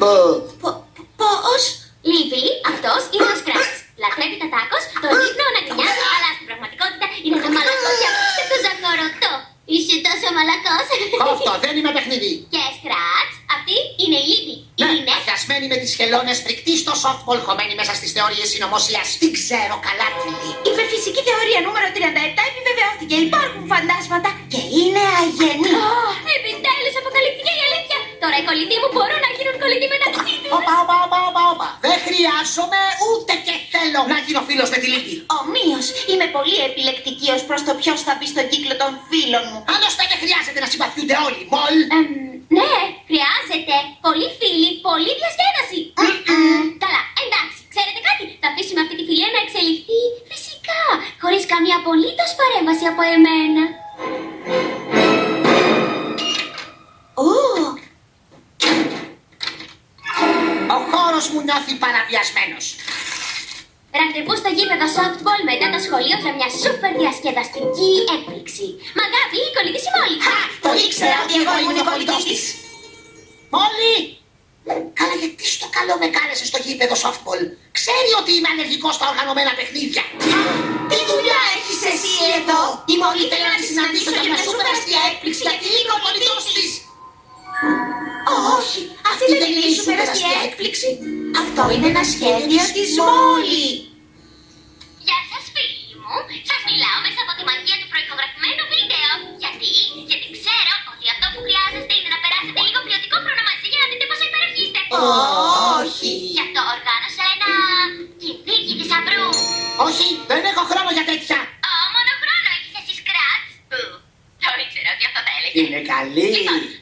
Πω. Πο- Πώς; Λύπη, αυτός είναι ο Σκράτ. Λατρεύει τα τάκος, το ύπνο να γκρινιάζει, αλλά στην πραγματικότητα είναι ένα μαλακό και απίστευτο ζαχαρωτό. Είσαι τόσο μαλακός. Αυτό δεν είμαι παιχνίδι. και Σκράτ, αυτή είναι η Λύπη. Ναι, Είναι. αγιασμένη με τις χελώνες, φρικτή στο softball, χωμένη μέσα στις θεωρίες συνωμοσίας. Την ξέρω καλά τη Λύπη. Η υπερφυσική θεωρία νούμερο 37 επιβεβαιώθηκε. Υπάρχουν φαντάσματα και είναι αγενή. Επιτέλους αποκαλύφθηκε η αλήθεια. Τώρα οι κολλητοί μου μπορούν να γίνουν κολλητοί μεταξύ τους. Όπα, όπα, όπα, όπα, όπα. Δεν χρειάζομαι ούτε και θέλω να γίνω φίλος με τη Λύπη. Ομοίως, είμαι πολύ επιλεκτική ως προς το ποιος θα μπει στον κύκλο των φίλων μου. Άλλωστε δεν χρειάζεται να συμπαθιούνται όλοι. Μολ. Εμ, ναι, χρειάζεται. Πολύ φίλοι, πολύ διασκέδαση. Μμμ. Καλά, εντάξει, ξέρετε κάτι. Θα αφήσουμε αυτή τη φιλία να εξελιχθεί φυσικά, χωρίς καμία απολύτως παρέμβαση από εμένα. Ω, Ο χώρος μου νιώθει παραβιασμένος. Ραντεβού στο γήπεδο softball μετά το σχολείο για μια σούπερ διασκεδαστική έκπληξη. Μαγάπη, η κολλητή η Μόλι. Χα, το ήξερα ότι εγώ ήμουν ο κολλητός της. Μόλι. Καλά γιατί στο καλό με κάλεσες στο γήπεδο softball; Ξέρει ότι είμαι ανεργικός στα οργανωμένα παιχνίδια. Αυτή δεν είναι η σούπερ αστεία έκπληξη. Αυτό είναι ένα σχέδιο της Μόλι. Γεια σας, φίλοι μου. Σας μιλάω μέσα από τη μαγεία του προηχογραφημένου βίντεο. Γιατί, γιατί ξέρω ότι αυτό που χρειάζεστε είναι να περάσετε λίγο ποιοτικό χρόνο μαζί για να δείτε πόσο υπέροχοι είστε. Όχι. Γι' αυτό οργάνωσα ένα κυνήγι θησαυρού. Όχι, δεν έχω χρόνο για τέτοια. Ω, μόνο χρόνο έχεις εσύ, Σκράτς. Που, το ήξερα ότι αυτό θα έλεγε. Είναι καλή. Λοιπόν, το